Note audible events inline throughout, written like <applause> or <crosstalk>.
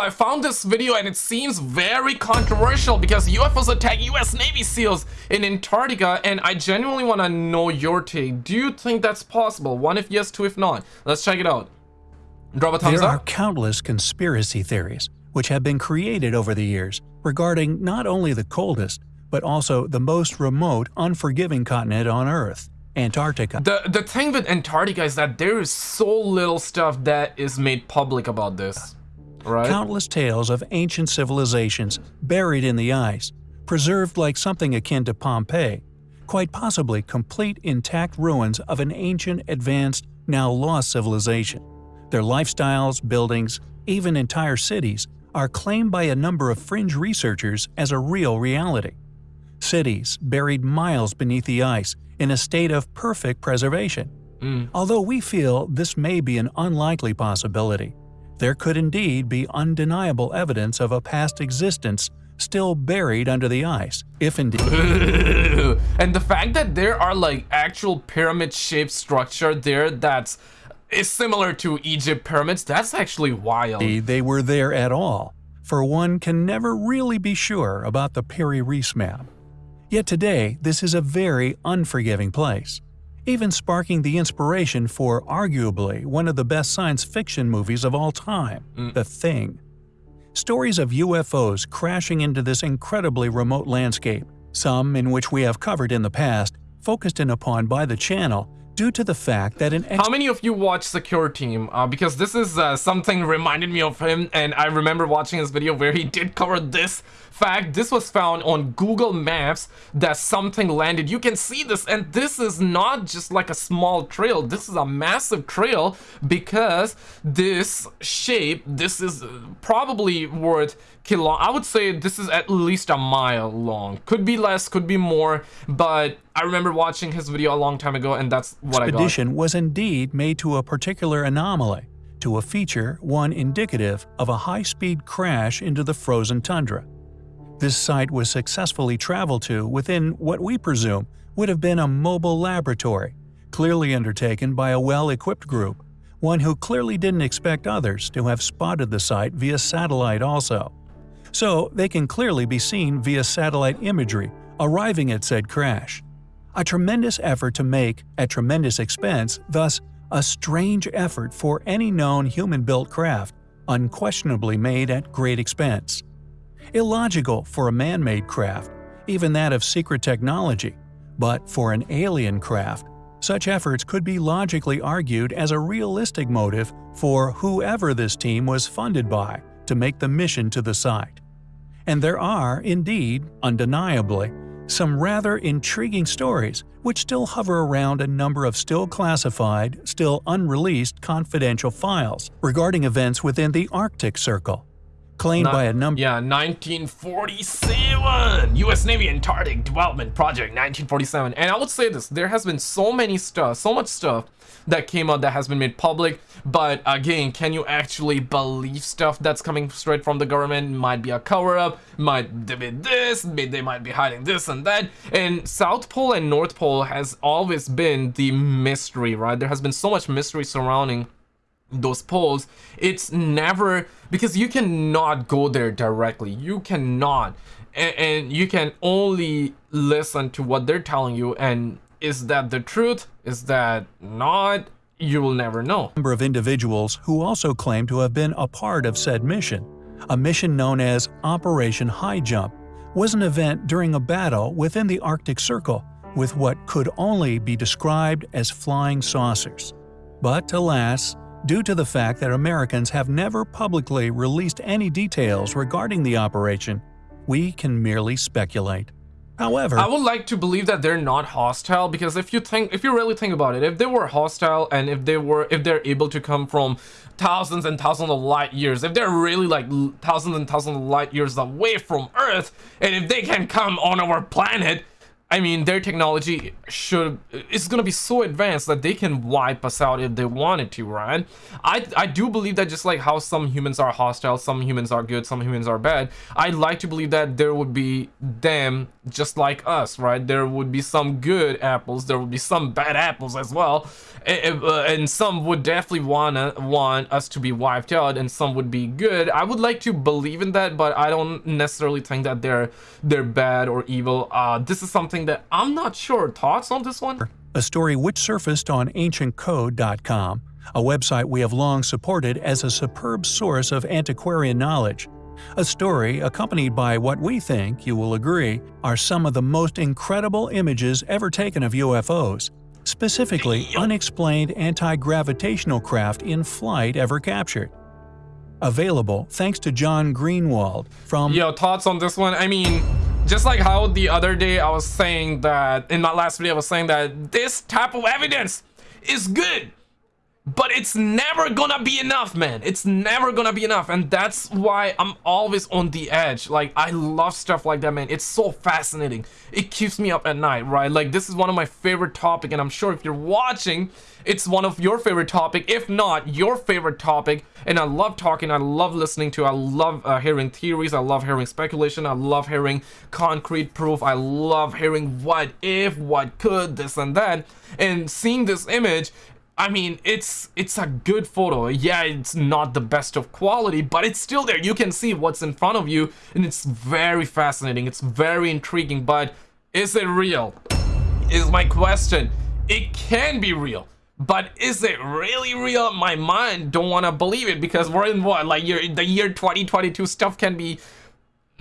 So I found this video and it seems very controversial because UFOs attack US Navy SEALs in Antarctica and I genuinely want to know your take. Do you think that's possible? One if yes, two if not. Let's check it out. Drop a thumbs there up. are countless conspiracy theories which have been created over the years regarding not only the coldest, but also the most remote, unforgiving continent on Earth, Antarctica. The, the thing with Antarctica is that there is so little stuff that is made public about this. Right? Countless tales of ancient civilizations buried in the ice, preserved like something akin to Pompeii, quite possibly complete intact ruins of an ancient, advanced, now lost civilization. Their lifestyles, buildings, even entire cities are claimed by a number of fringe researchers as a real reality. Cities buried miles beneath the ice in a state of perfect preservation. Mm. Although we feel this may be an unlikely possibility, there could indeed be undeniable evidence of a past existence still buried under the ice, if indeed. <laughs> and the fact that there are like actual pyramid-shaped structure there that's is similar to Egypt pyramids, that's actually wild. They were there at all, for one can never really be sure about the Piri Reis map. Yet today, this is a very unforgiving place, even sparking the inspiration for arguably one of the best science fiction movies of all time, Mm. The Thing. Stories of UFOs crashing into this incredibly remote landscape, some in which we have covered in the past, focused in upon by the channel due to the fact that an How many of you watch Secure Team? Uh, because this is uh, something reminded me of him and I remember watching his video where he did cover this fact. This was found on Google Maps that something landed. You can see this and this is not just like a small trail. This is a massive trail because this shape, this is probably worth kilo I would say this is at least a mile long. Could be less, could be more, but I remember watching his video a long time ago and that's what I got. expedition was indeed made to a particular anomaly, to a feature one indicative of a high-speed crash into the frozen tundra. This site was successfully traveled to within what we presume would have been a mobile laboratory, clearly undertaken by a well-equipped group, one who clearly didn't expect others to have spotted the site via satellite also. So they can clearly be seen via satellite imagery arriving at said crash. A tremendous effort to make at tremendous expense, thus a strange effort for any known human-built craft, unquestionably made at great expense. Illogical for a man-made craft, even that of secret technology, but for an alien craft, such efforts could be logically argued as a realistic motive for whoever this team was funded by to make the mission to the site. And there are, indeed, undeniably, some rather intriguing stories which still hover around a number of still classified, still unreleased confidential files regarding events within the Arctic Circle, claimed Not- by a number Yeah, 1947! US Navy Antarctic Development Project 1947. And I would say this, there has been so many stuff, so much stuff that came out that has been made public. But again, can you actually believe stuff that's coming straight from the government? Might be a cover-up, might be this, they might be hiding this and that. And South Pole and North Pole has always been the mystery, right? There has been so much mystery surrounding those polls it's never because you cannot go there directly. You cannot. And, and you can only listen to what they're telling you. And is that the truth? Is that not? You will never know. Number of individuals who also claim to have been a part of said mission. A mission known as Operation Highjump was an event during a battle within the Arctic Circle with what could only be described as flying saucers. But alas, due to the fact that Americans have never publicly released any details regarding the operation, we can merely speculate. However, I would like to believe that they're not hostile because if you think if you really think about it if they were hostile and if they were if they're able to come from thousands and thousands of light years if they're really like thousands and thousands of light years away from earth and if they can come on our planet I mean, their technology should is gonna be so advanced that they can wipe us out if they wanted to, right? I I do believe that just like how some humans are hostile, some humans are good, some humans are bad. I'd like to believe that there would be them just like us, right? There would be some good apples, there would be some bad apples as well, and, uh, and some would definitely wanna want us to be wiped out, and some would be good. I would like to believe in that, but I don't necessarily think that they're they're bad or evil. Uh, this is something that I'm not sure. Thoughts on this one? A story which surfaced on ancientcode.com, a website we have long supported as a superb source of antiquarian knowledge. A story accompanied by what we think, you will agree, are some of the most incredible images ever taken of UFOs, specifically unexplained anti-gravitational craft in flight ever captured. Available thanks to John Greenewald from Yo, thoughts on this one? I mean, just like how the other day I was saying that, in my last video I was saying that this type of evidence is good. But it's never gonna be enough, man. It's never gonna be enough. And that's why I'm always on the edge. Like, I love stuff like that, man. It's so fascinating. It keeps me up at night, right? Like, this is one of my favorite topic. And I'm sure if you're watching, it's one of your favorite topic. If not, your favorite topic. And I love talking. I love listening to. I love uh, hearing theories. I love hearing speculation. I love hearing concrete proof. I love hearing what if, what could, this and that. And seeing this image I mean, it's it's a good photo. Yeah, it's not the best of quality, but it's still there. You can see what's in front of you, and it's very fascinating. It's very intriguing, but is it real? Is my question. It can be real, but is it really real? My mind don't want to believe it because we're in what, like year, the year 2022 stuff can be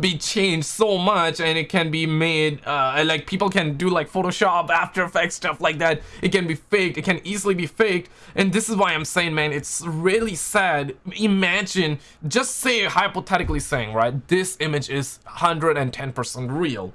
be changed so much and it can be made uh, like people can do like photoshop after effects stuff like that. It can be faked. It can easily be faked. And this is why i'm saying man it's really sad. Imagine just say hypothetically saying right this image is 110 percent real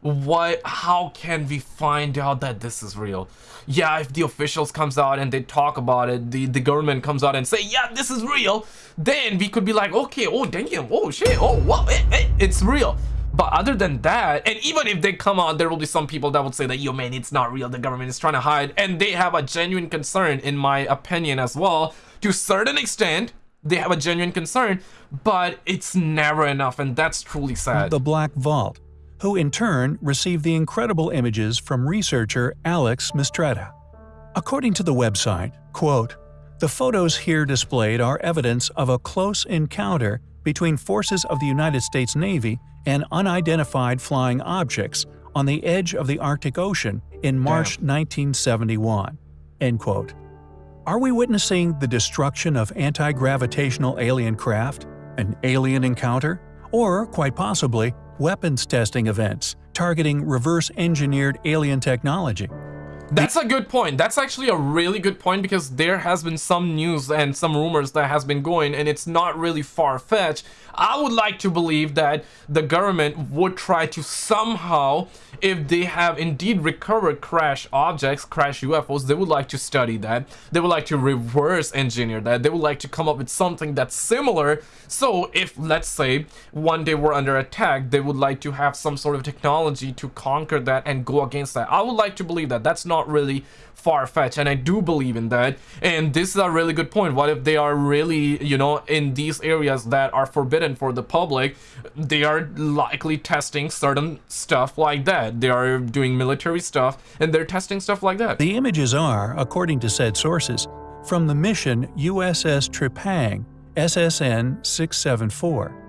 what how can we find out that this is real? Yeah if the officials comes out and they talk about it the the government comes out and say yeah this is real then we could be like okay oh damn oh shit oh what it, it, it's real. But other than that and even if they come out there will be some people that would say that yo man it's not real the government is trying to hide and they have a genuine concern in my opinion as well. To certain extent they have a genuine concern but it's never enough and that's truly sad. The Black Vault who in turn received the incredible images from researcher Alex Mistretta. According to the website, quote, the photos here displayed are evidence of a close encounter between forces of the United States Navy and unidentified flying objects on the edge of the Arctic Ocean in March Damn. 1971. End quote. Are we witnessing the destruction of anti-gravitational alien craft? An alien encounter? Or, quite possibly, weapons testing events targeting reverse-engineered alien technology. That's a good point. That's actually a really good point because there has been some news and some rumors that has been going and it's not really far-fetched. I would like to believe that the government would try to somehow if they have indeed recovered crash objects, crash UFOs, they would like to study that. They would like to reverse engineer that. They would like to come up with something that's similar. So if, let's say, one day we're under attack, they would like to have some sort of technology to conquer that and go against that. I would like to believe that. That's not really far-fetched and I do believe in that. And this is a really good point. What if they are really you know in these areas that are forbidden for the public they are likely testing certain stuff like that. They are doing military stuff and they're testing stuff like that. The images are according to said sources from the mission USS Trepang SSN 674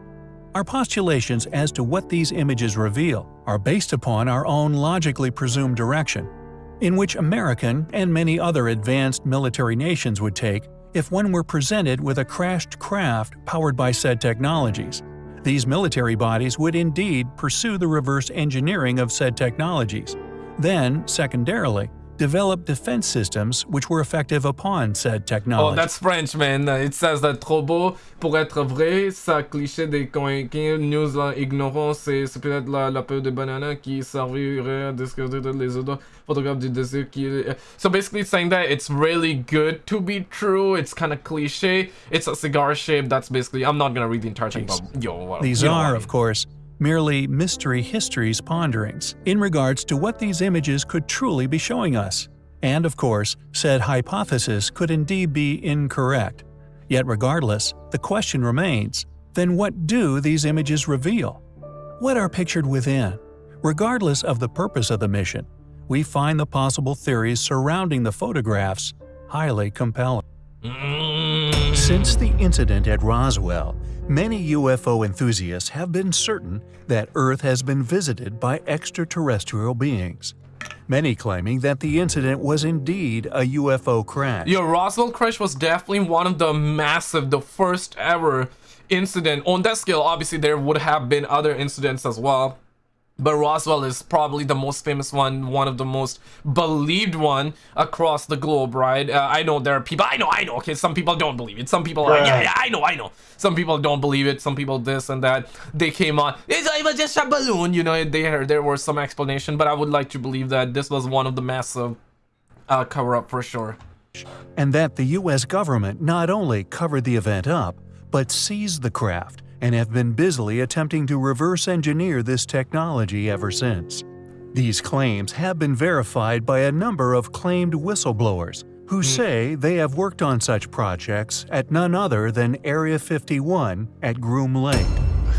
our postulations as to what these images reveal are based upon our own logically presumed direction in which American and many other advanced military nations would take if one were presented with a crashed craft powered by said technologies. These military bodies would indeed pursue the reverse engineering of said technologies. Then, secondarily, developed defense systems which were effective upon said oh, technology. Oh, that's French, man. It says that trop beau pour être vrai, ça cliché des convaincus, news là, ignorons, c'est peut-être la, la peur de banana qui servirait à discuter les autres photographes du désir qui... Euh, so basically saying that it's really good to be true, it's kind of cliche, it's a cigar shape, that's basically... I'm not gonna read the entire thing, but yo, These are, of course, merely mystery histories ponderings in regards to what these images could truly be showing us. And of course, said hypothesis could indeed be incorrect. Yet regardless, the question remains, then what do these images reveal? What are pictured within? Regardless of the purpose of the mission, we find the possible theories surrounding the photographs highly compelling. Mm. Since the incident at Roswell, many UFO enthusiasts have been certain that Earth has been visited by extraterrestrial beings. Many claiming that the incident was indeed a UFO crash. Yo, Roswell crash was definitely one of the massive, the first ever incident. On that scale, obviously there would have been other incidents as well but Roswell is probably the most famous one, one of the most believed one across the globe, right? Uh, I know there are people, I know, I know, okay, some people don't believe it. Some people are, yeah, yeah, I know, I know. Some people don't believe it, some people this and that. They came on, it's, it was just a balloon, you know, they, there was some explanation, but I would like to believe that this was one of the massive uh, cover-up for sure. And that the US government not only covered the event up, but seized the craft and have been busily attempting to reverse engineer this technology ever since. These claims have been verified by a number of claimed whistleblowers who hmm. say they have worked on such projects at none other than Area 51 at Groom Lake.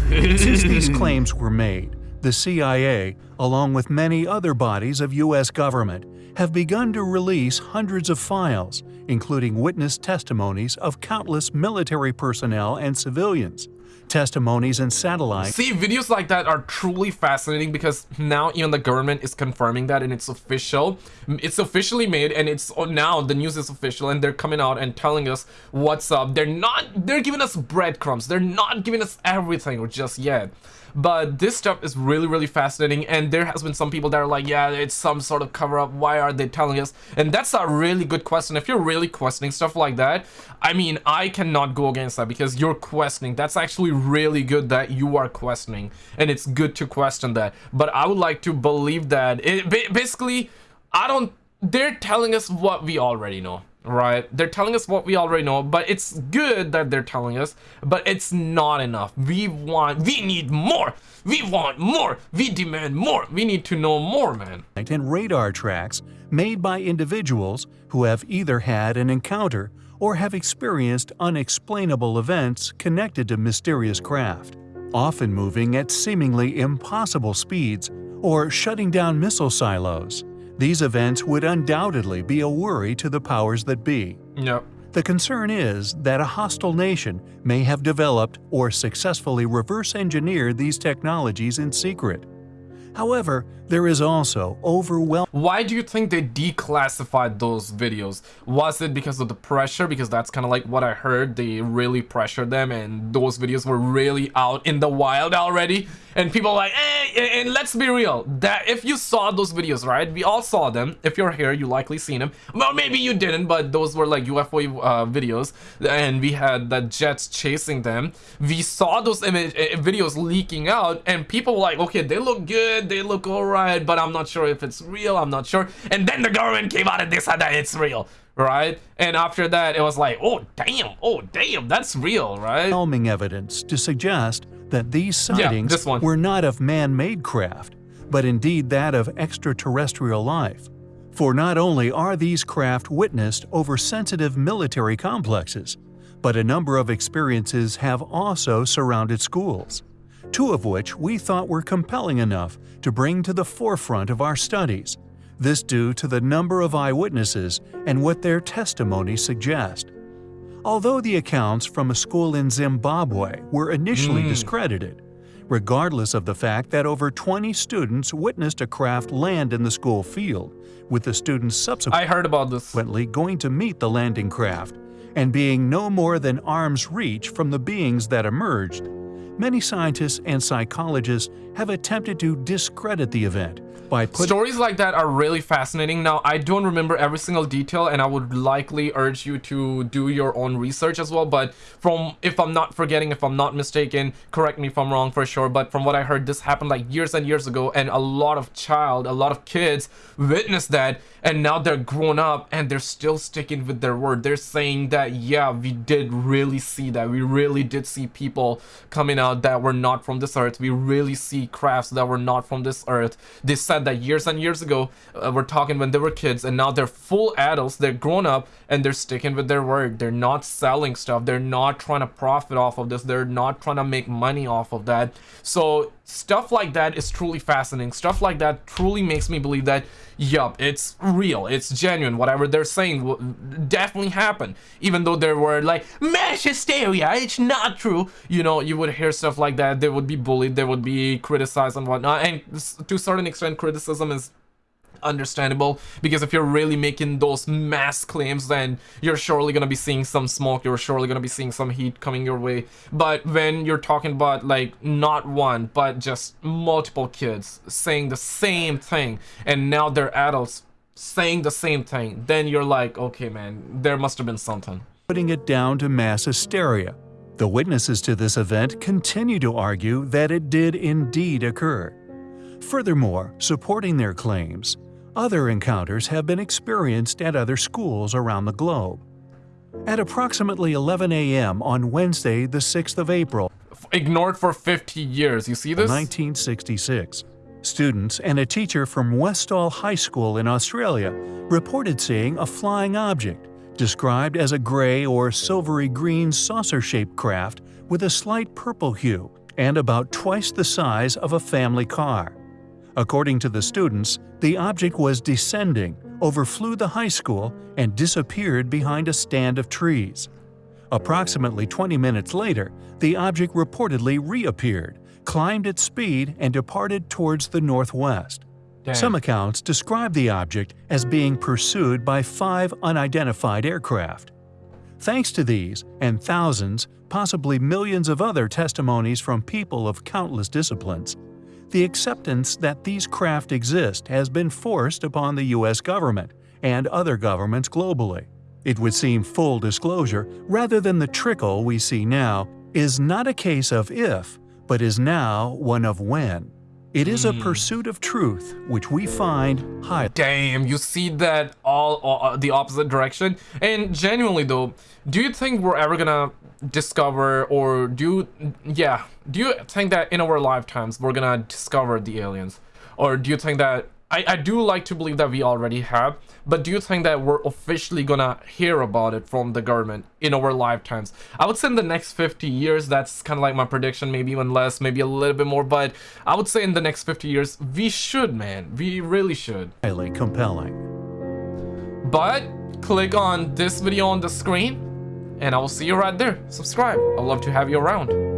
<laughs> Since these claims were made, the CIA, along with many other bodies of U.S. government, have begun to release hundreds of files, including witness testimonies of countless military personnel and civilians, testimonies and satellites. See, videos like that are truly fascinating because now even the government is confirming that and it's official. It's officially made and it's oh, now the news is official and they're coming out and telling us what's up. They're not, they're giving us breadcrumbs. They're not giving us everything or just yet but this stuff is really really fascinating and there has been some people that are like yeah it's some sort of cover up why are they telling us and that's a really good question if you're really questioning stuff like that i mean i cannot go against that because you're questioning that's actually really good that you are questioning and it's good to question that. But i would like to believe that it basically i don't they're telling us what we already know right? They're telling us what we already know but it's good that they're telling us but it's not enough. We want we need more. We want more. We demand more. We need to know more man. And radar tracks made by individuals who have either had an encounter or have experienced unexplainable events connected to mysterious craft often moving at seemingly impossible speeds or shutting down missile silos these events would undoubtedly be a worry to the powers that be. Yep. The concern is that a hostile nation may have developed or successfully reverse engineered these technologies in secret. However, there is also overwhelming. Why do you think they declassified those videos? Was it because of the pressure? Because that's kind of like what I heard. They really pressured them and those videos were really out in the wild already. And people like, eh, and let's be real, that if you saw those videos, right? We all saw them. If you're here, you likely seen them. Well, maybe you didn't, but those were like UFO uh, videos. And we had the jets chasing them. We saw those image uh, videos leaking out and people were like, okay, they look good. They look all right right, but I'm not sure if it's real. I'm not sure. And then the government came out and they said that it's real, right? And after that, it was like, oh, damn, oh, damn, that's real, right? Overwhelming evidence to suggest that these sightings yeah, were not of man-made craft, but indeed that of extraterrestrial life. For not only are these craft witnessed over sensitive military complexes, but a number of experiences have also surrounded schools two of which we thought were compelling enough to bring to the forefront of our studies, this due to the number of eyewitnesses and what their testimonies suggest. Although the accounts from a school in Zimbabwe were initially mm. discredited, regardless of the fact that over 20 students witnessed a craft land in the school field, with the students subsequently I heard about this. going to meet the landing craft and being no more than arm's reach from the beings that emerged, many scientists and psychologists have attempted to discredit the event by putting Stories like that are really fascinating. Now, I don't remember every single detail, and I would likely urge you to do your own research as well. But from, if I'm not forgetting, if I'm not mistaken, correct me if I'm wrong for sure. But from what I heard, this happened like years and years ago, and a lot of child, a lot of kids witnessed that, and now they're grown up and they're still sticking with their word. They're saying that, yeah, we did really see that. We really did see people coming out that were not from this earth. We really see crafts that were not from this earth. They said that years and years ago uh, we're talking when they were kids and now they're full adults they're grown up and they're sticking with their word they're not selling stuff. They're not trying to profit off of this. They're not trying to make money off of that. So stuff like that is truly fascinating. Stuff like that truly makes me believe that yup it's real. It's genuine. Whatever they're saying will definitely happened even though there were like mass hysteria it's not true. You know you would hear stuff like that. They would be bullied. They would be criticized and whatnot. And to a certain extent criticism is understandable because if you're really making those mass claims then you're surely to be seeing some smoke you're surely to be seeing some heat coming your way but when you're talking about like not one but just multiple kids saying the same thing and now they're adults saying the same thing then you're like okay man there must have been something putting it down to mass hysteria. The witnesses to this event continue to argue that it did indeed occur. Furthermore, supporting their claims, other encounters have been experienced at other schools around the globe. At approximately 11 a.m. on Wednesday, the 6th of April, ignored for 50 years you see this 1966, students and a teacher from Westall High School in Australia reported seeing a flying object described as a gray or silvery green saucer-shaped craft with a slight purple hue and about twice the size of a family car. According to the students, the object was descending, overflew the high school, and disappeared behind a stand of trees. Approximately 20 minutes later, the object reportedly reappeared, climbed its speed, and departed towards the northwest. Damn. Some accounts describe the object as being pursued by five unidentified aircraft. Thanks to these and thousands, possibly millions of other testimonies from people of countless disciplines, the acceptance that these craft exist has been forced upon the U.S. government and other governments globally. It would seem full disclosure, rather than the trickle we see now, is not a case of if, but is now one of when. It is a pursuit of truth which we find highly Damn, you see that all, uh, the opposite direction. And genuinely though, do you think we're ever gonna discover or do you, yeah, do you think that in our lifetimes we're gonna discover the aliens? Or do you think that I, I do like to believe that we already have, but do you think that we're officially gonna hear about it from the government in our lifetimes? I would say in the next 50 years, that's kind of like my prediction, maybe even less, maybe a little bit more, but I would say in the next 50 years, we should, man. We really should. highly compelling. But click on this video on the screen, and I will see you right there. Subscribe. I'd love to have you around.